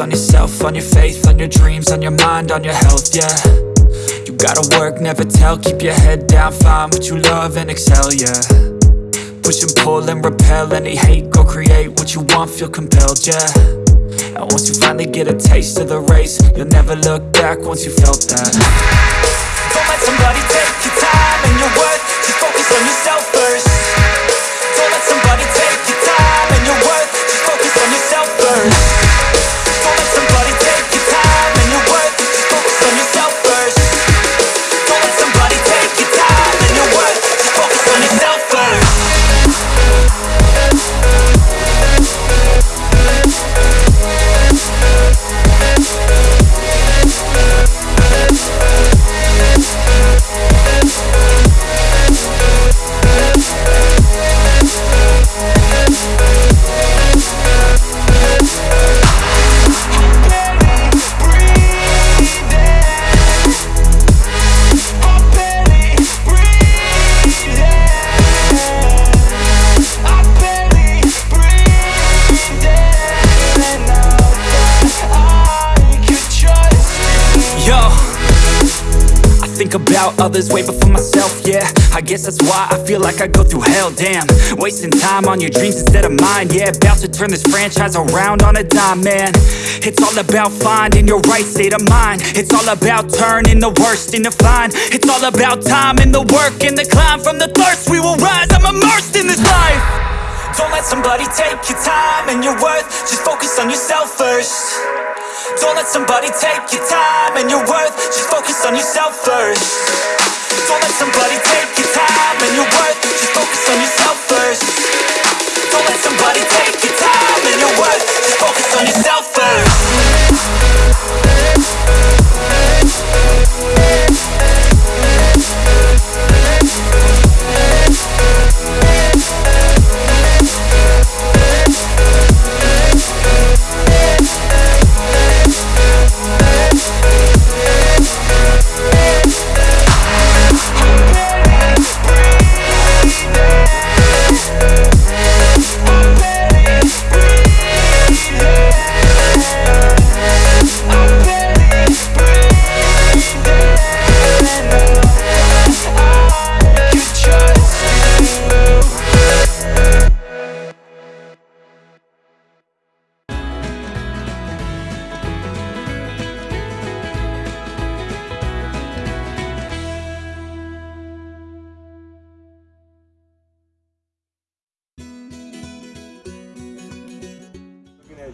on yourself, on your faith, on your dreams, on your mind, on your health, yeah. You gotta work, never tell, keep your head down, find what you love and excel, yeah. Push and pull and repel any hate, go create what you want, feel compelled, yeah. And once you finally get a taste of the race, you'll never look back once you felt that. Don't let somebody take your time and your worth, just focus on yourself first think about others way before myself, yeah. I guess that's why I feel like I go through hell, damn. Wasting time on your dreams instead of mine, yeah. About to turn this franchise around on a dime, man. It's all about finding your right state of mind. It's all about turning the worst into fine. It's all about time and the work and the climb. From the thirst we will rise, I'm immersed in this life. Don't let somebody take your time and your worth. Just focus on yourself first Don't let somebody take your time and your worth. Just focus on yourself first. Don't let somebody take your time and your worth. Just focus on yourself first. Don't let somebody take your time and your worth. Just focus on yourself first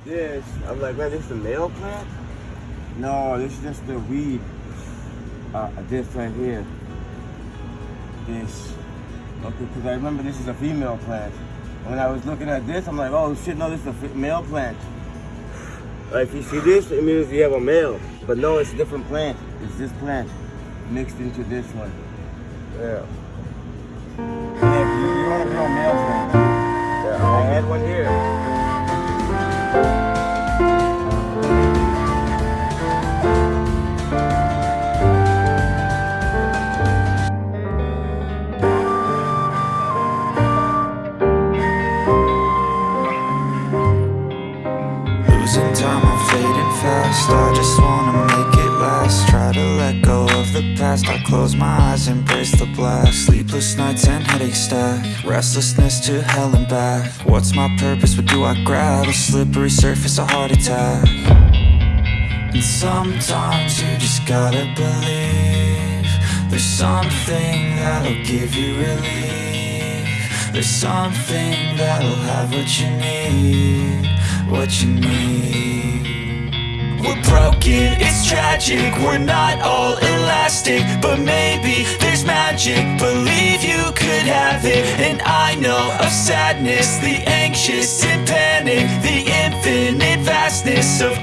this, I'm like, man, this is the male plant? No, this is just the weed. Uh, this right here. This. Okay, because I remember this is a female plant. When I was looking at this, I'm like, oh shit, no, this is a male plant. Like, if you see this, it means you have a male. But no, it's a different plant. It's this plant mixed into this one. Yeah. Yeah, past I close my eyes, embrace the black Sleepless nights and headaches stack. Restlessness to hell and back. What's my purpose, what do I grab? A slippery surface, a heart attack. And sometimes you just gotta believe There's something that'll give you relief. There's something that'll have what you need What you need tragic. We're not all elastic But maybe there's magic. Believe you could have it. And I know of sadness The anxious and panic The infinite vastness Of